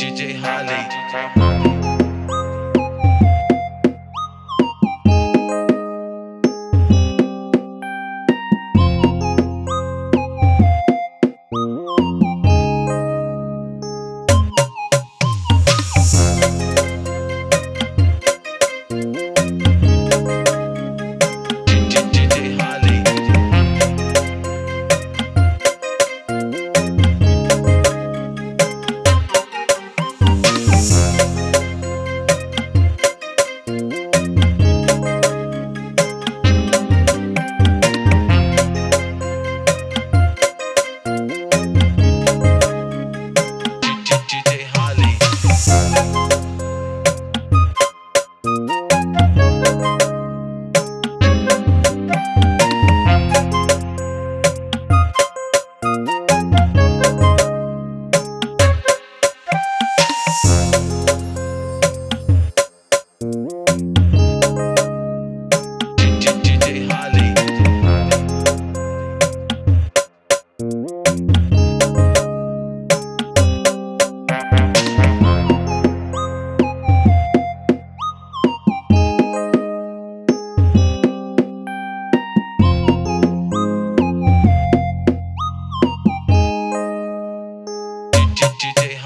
DJ Holly. DJ